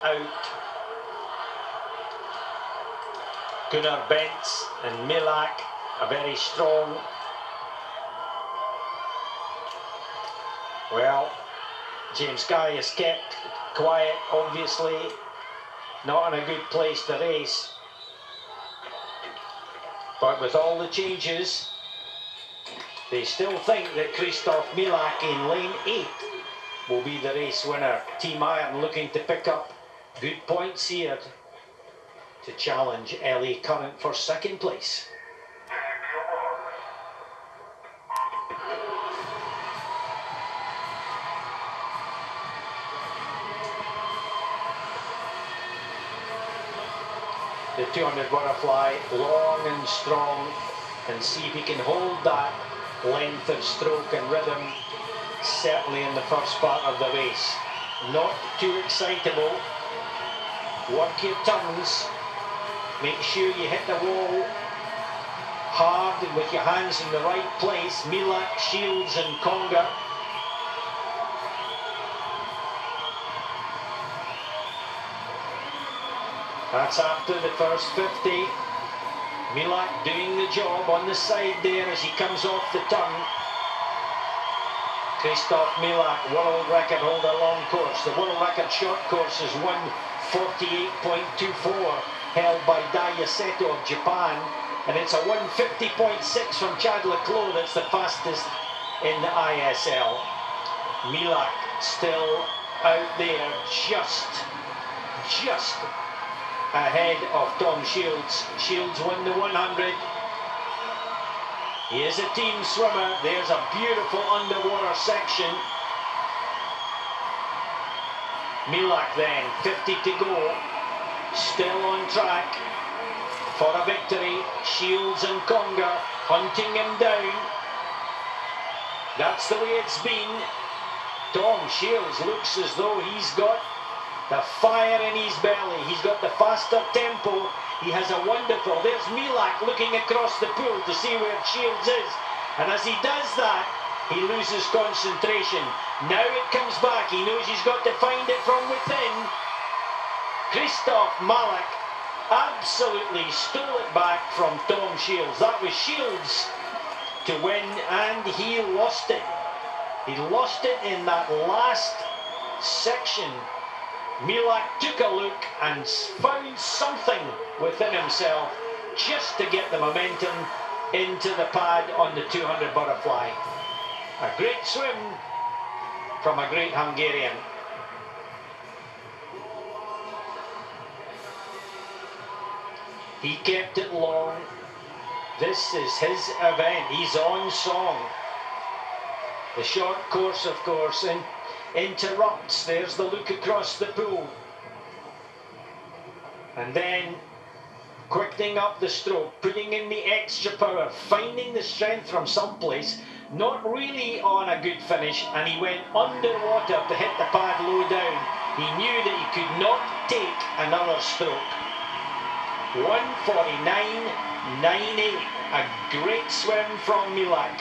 out. Gunnar Bentz and Milak are very strong. Well, James Guy is kept quiet, obviously. Not in a good place to race. But with all the changes, they still think that Christoph Milak in lane 8 will be the race winner. Team Iron looking to pick up good points here to challenge LA Current for second place. The 200 butterfly, long and strong, and see if he can hold that length of stroke and rhythm, certainly in the first part of the race. Not too excitable, work your turns, make sure you hit the wall hard and with your hands in the right place. Milak, Shields and Conga. That's after the first 50. Milak doing the job on the side there as he comes off the turn. Christoph Milak, world record holder long course. The world record short course is 148.24 held by Daiya Seto of Japan. And it's a 150.6 from Chad le Clos that's the fastest in the ISL. Milak still out there just, just ahead of Tom Shields. Shields won the 100. He is a team swimmer. There's a beautiful underwater section. Milak then, 50 to go. Still on track for a victory. Shields and Conga hunting him down. That's the way it's been. Tom Shields looks as though he's got the fire in his belly. He's got the faster tempo. He has a wonderful. There's Milak looking across the pool to see where Shields is. And as he does that, he loses concentration. Now it comes back. He knows he's got to find it from within. Christoph Milak absolutely stole it back from Tom Shields. That was Shields to win, and he lost it. He lost it in that last section Milak took a look and found something within himself just to get the momentum into the pad on the 200 butterfly. A great swim from a great Hungarian. He kept it long. This is his event. He's on song. The short course, of course, and interrupts. There's the look across the pool. And then quickening up the stroke, putting in the extra power, finding the strength from someplace, not really on a good finish, and he went underwater to hit the pad low down. He knew that he could not take another stroke. 149.98, a great swim from Milak.